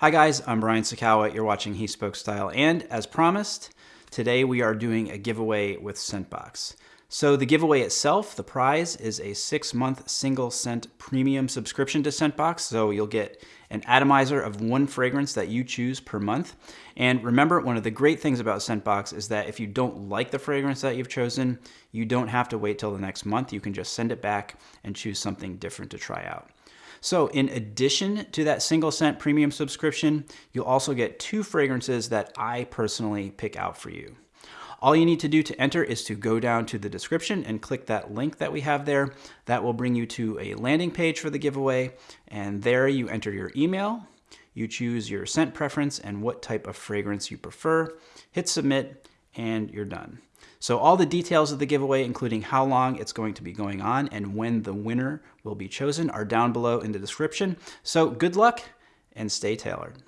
Hi guys, I'm Brian Sacawa. You're watching He Spoke Style, and as promised, today we are doing a giveaway with Scentbox. So the giveaway itself, the prize, is a six-month single scent premium subscription to Scentbox. So you'll get an atomizer of one fragrance that you choose per month. And remember, one of the great things about Scentbox is that if you don't like the fragrance that you've chosen, you don't have to wait till the next month. You can just send it back and choose something different to try out. So in addition to that single scent premium subscription, you'll also get two fragrances that I personally pick out for you. All you need to do to enter is to go down to the description and click that link that we have there. That will bring you to a landing page for the giveaway. And there you enter your email, you choose your scent preference and what type of fragrance you prefer, hit submit, and you're done. So all the details of the giveaway, including how long it's going to be going on and when the winner will be chosen, are down below in the description. So good luck and stay tailored.